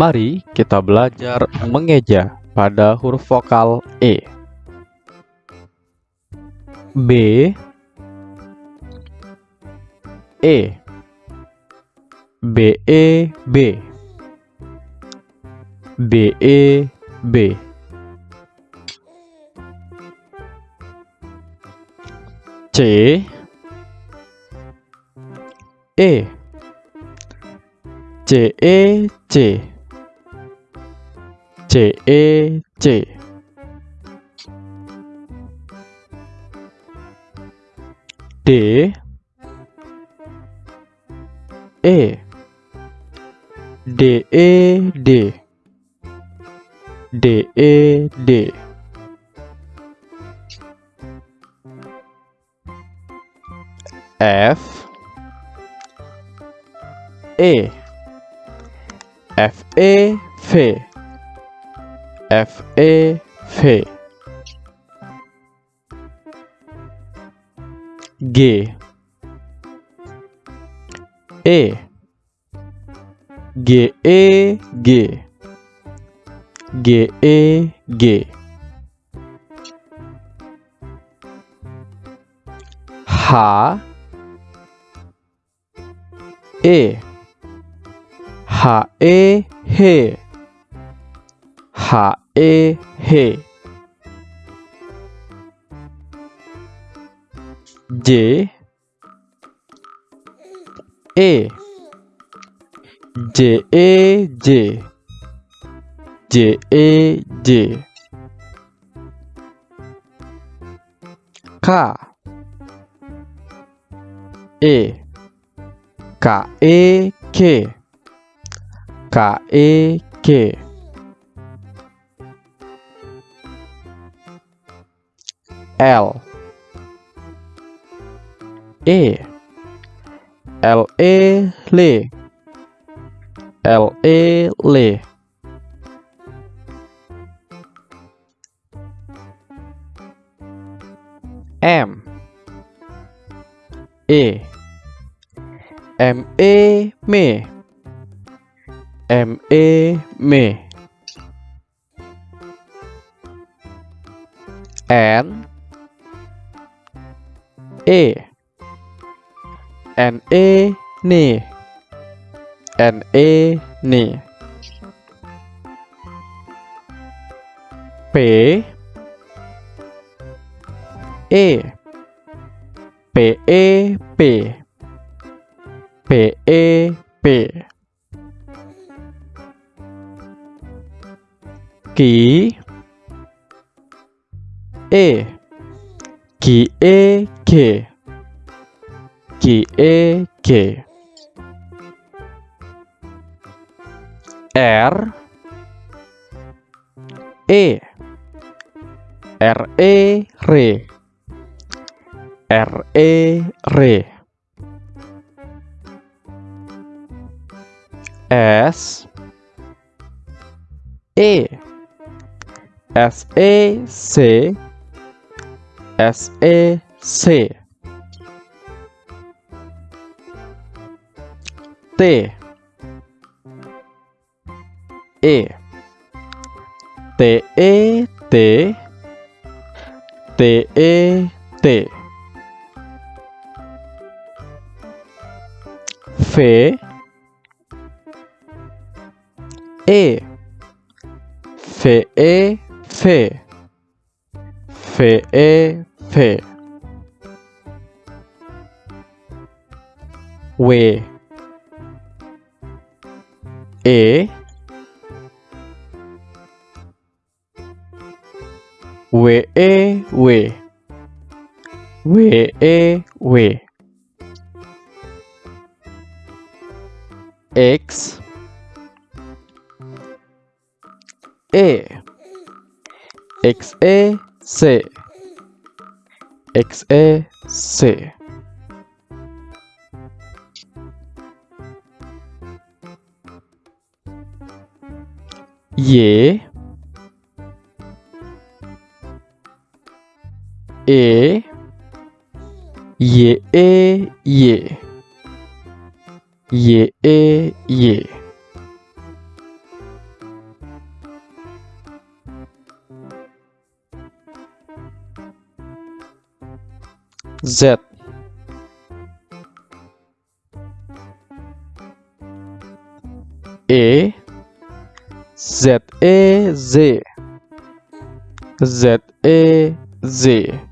Mari kita belajar mengeja pada huruf vokal E. B. E. B E B. B E B. C. E. C E C C E C D E. D E D. D E D. F. E. F E F F E F G. E. G E G. G E G. H. E. H E H H E H. J E. J E J. J E J. K E. K E K. K E K L. E. L E L L E L M. E. M E me M E me N E. N E ni N E ni P E. P E P. P E P. Ký E. Ký E K. Ký E K. R. E R E R R E R S. E S E C. S E C. T. E. T E T. T E T. F. E. F E F. F E F W. E. W E W. W E W. X. E. X E C. X E C Y E Y E Y. Y E Y. Z. E Z E Z. Z E Z